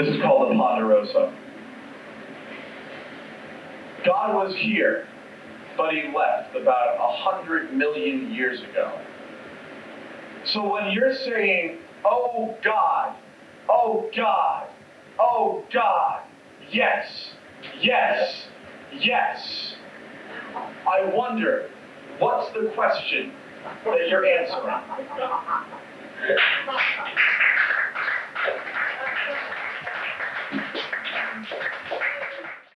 This is called the Ponderosa. God was here, but he left about a hundred million years ago. So when you're saying, oh God, oh God, oh God, yes, yes, yes, I wonder, what's the question that you're answering?